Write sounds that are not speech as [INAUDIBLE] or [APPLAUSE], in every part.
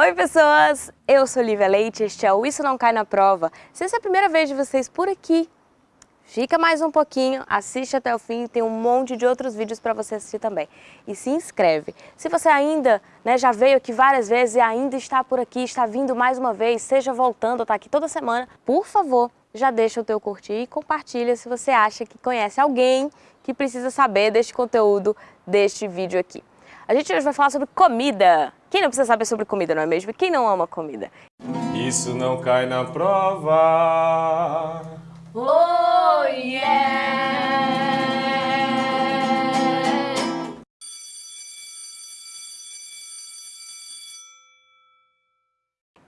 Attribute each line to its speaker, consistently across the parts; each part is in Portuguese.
Speaker 1: Oi pessoas, eu sou Lívia Leite, este é o Isso Não Cai Na Prova. Se essa é a primeira vez de vocês por aqui, fica mais um pouquinho, assiste até o fim, tem um monte de outros vídeos para você assistir também. E se inscreve. Se você ainda né, já veio aqui várias vezes e ainda está por aqui, está vindo mais uma vez, seja voltando, está aqui toda semana, por favor, já deixa o teu curtir e compartilha se você acha que conhece alguém que precisa saber deste conteúdo, deste vídeo aqui. A gente hoje vai falar sobre comida. Quem não precisa saber sobre comida, não é mesmo? Quem não ama comida?
Speaker 2: Isso não cai na prova.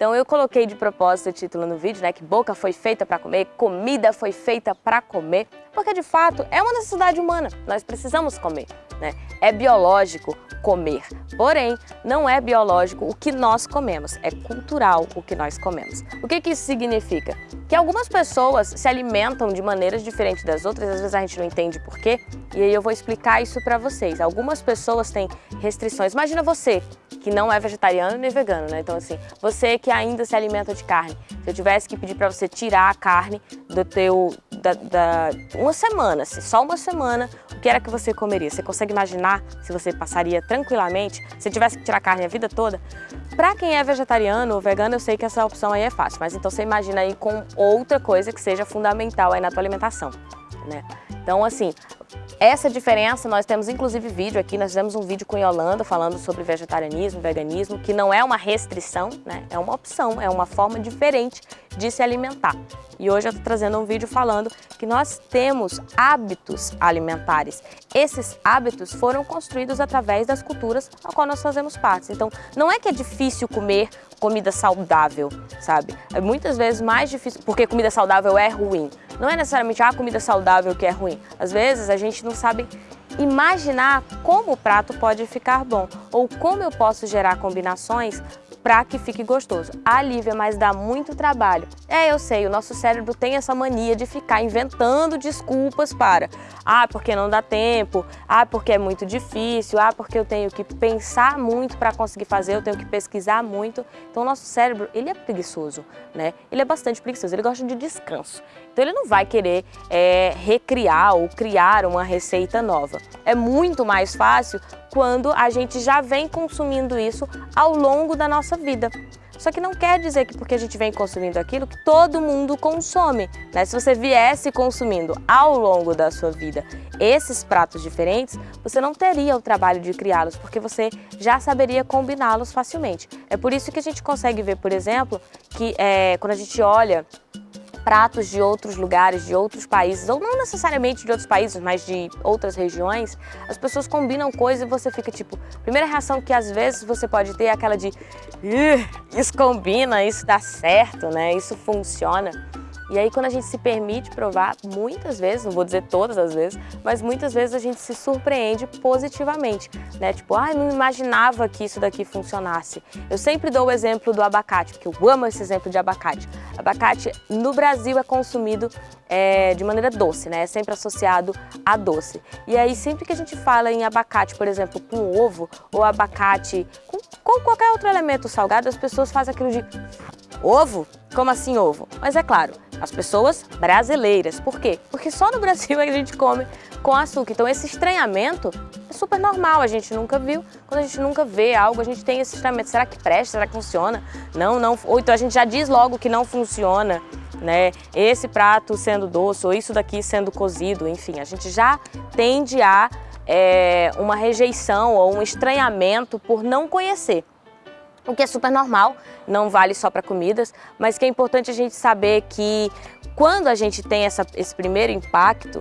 Speaker 1: Então eu coloquei de propósito o título no vídeo, né, que boca foi feita para comer, comida foi feita para comer, porque de fato é uma necessidade humana, nós precisamos comer, né? É biológico comer, porém não é biológico o que nós comemos, é cultural o que nós comemos. O que, que isso significa? Que algumas pessoas se alimentam de maneiras diferentes das outras, às vezes a gente não entende por quê, e aí eu vou explicar isso para vocês. Algumas pessoas têm restrições, imagina você que não é vegetariano nem vegano, né? Então assim, você que ainda se alimenta de carne, se eu tivesse que pedir para você tirar a carne do teu, da, da, uma semana, assim, só uma semana, o que era que você comeria? Você consegue imaginar se você passaria tranquilamente, se tivesse que tirar a carne a vida toda? Para quem é vegetariano ou vegano, eu sei que essa opção aí é fácil, mas então você imagina aí com outra coisa que seja fundamental aí na tua alimentação, né? Então assim, essa diferença, nós temos inclusive vídeo aqui, nós fizemos um vídeo com Yolanda falando sobre vegetarianismo, veganismo, que não é uma restrição, né? é uma opção, é uma forma diferente de se alimentar. E hoje eu estou trazendo um vídeo falando que nós temos hábitos alimentares. Esses hábitos foram construídos através das culturas a qual nós fazemos parte. Então, não é que é difícil comer comida saudável, sabe? É muitas vezes mais difícil, porque comida saudável é ruim. Não é necessariamente a comida saudável que é ruim. Às vezes a gente não sabe imaginar como o prato pode ficar bom ou como eu posso gerar combinações para que fique gostoso. Ah, Lívia, mas dá muito trabalho. É, eu sei, o nosso cérebro tem essa mania de ficar inventando desculpas para ah, porque não dá tempo, ah, porque é muito difícil, ah, porque eu tenho que pensar muito para conseguir fazer, eu tenho que pesquisar muito. Então o nosso cérebro, ele é preguiçoso, né? Ele é bastante preguiçoso, ele gosta de descanso. Então ele não vai querer é, recriar ou criar uma receita nova. É muito mais fácil quando a gente já vem consumindo isso ao longo da nossa vida. Só que não quer dizer que porque a gente vem consumindo aquilo que todo mundo consome. Né? Se você viesse consumindo ao longo da sua vida esses pratos diferentes, você não teria o trabalho de criá-los, porque você já saberia combiná-los facilmente. É por isso que a gente consegue ver, por exemplo, que é, quando a gente olha pratos de outros lugares, de outros países, ou não necessariamente de outros países, mas de outras regiões, as pessoas combinam coisas e você fica tipo, primeira reação que às vezes você pode ter é aquela de isso combina, isso dá certo, né? Isso funciona. E aí quando a gente se permite provar, muitas vezes, não vou dizer todas as vezes, mas muitas vezes a gente se surpreende positivamente, né? Tipo, ah, não imaginava que isso daqui funcionasse. Eu sempre dou o exemplo do abacate, porque eu amo esse exemplo de abacate. Abacate no Brasil é consumido é, de maneira doce, né? É sempre associado a doce. E aí sempre que a gente fala em abacate, por exemplo, com ovo, ou abacate com, com qualquer outro elemento salgado, as pessoas fazem aquilo de ovo? Como assim ovo? Mas é claro, as pessoas brasileiras. Por quê? Porque só no Brasil a gente come com açúcar. Então esse estranhamento é super normal, a gente nunca viu. Quando a gente nunca vê algo, a gente tem esse estranhamento. Será que presta? Será que funciona? Não, não. Ou então a gente já diz logo que não funciona. Né? Esse prato sendo doce ou isso daqui sendo cozido, enfim, a gente já tende a é, uma rejeição ou um estranhamento por não conhecer o que é super normal, não vale só para comidas, mas que é importante a gente saber que quando a gente tem essa, esse primeiro impacto,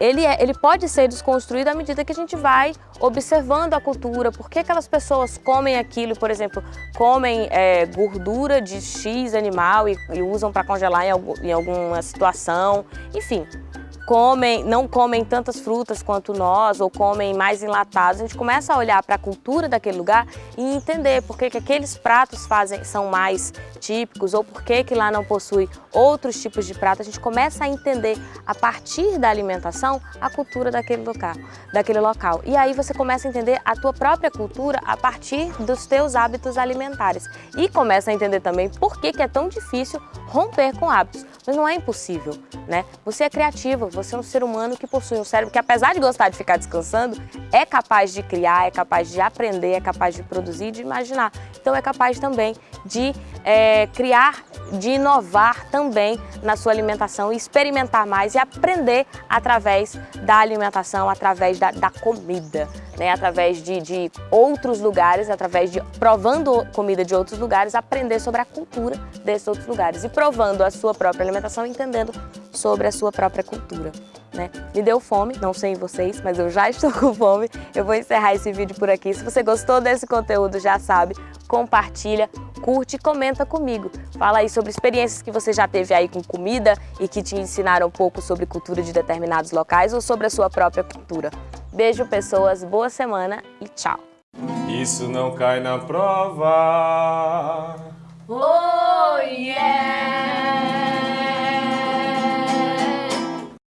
Speaker 1: ele, é, ele pode ser desconstruído à medida que a gente vai observando a cultura, por que aquelas pessoas comem aquilo, por exemplo, comem é, gordura de X animal e, e usam para congelar em, algum, em alguma situação, enfim. Comem, não comem tantas frutas quanto nós, ou comem mais enlatados, a gente começa a olhar para a cultura daquele lugar e entender por que, que aqueles pratos fazem, são mais típicos, ou por que, que lá não possui outros tipos de prato. A gente começa a entender, a partir da alimentação, a cultura daquele local, daquele local. E aí você começa a entender a tua própria cultura a partir dos teus hábitos alimentares. E começa a entender também por que, que é tão difícil romper com hábitos. Mas não é impossível, né? Você é criativo, você é um ser humano que possui um cérebro que, apesar de gostar de ficar descansando, é capaz de criar, é capaz de aprender, é capaz de produzir, de imaginar. Então é capaz também de é, criar, de inovar também na sua alimentação experimentar mais e aprender através da alimentação, através da, da comida, né? através de, de outros lugares, através de provando comida de outros lugares, aprender sobre a cultura desses outros lugares e provando a sua própria alimentação, entendendo sobre a sua própria cultura. Né? Me deu fome, não sei em vocês, mas eu já estou [LAUGHS] com fome. Eu vou encerrar esse vídeo por aqui. Se você gostou desse conteúdo, já sabe, compartilha, curte e comenta comigo. Fala aí sobre experiências que você já teve aí com comida e que te ensinaram um pouco sobre cultura de determinados locais ou sobre a sua própria cultura. Beijo, pessoas, boa semana e tchau!
Speaker 2: Isso não cai na prova.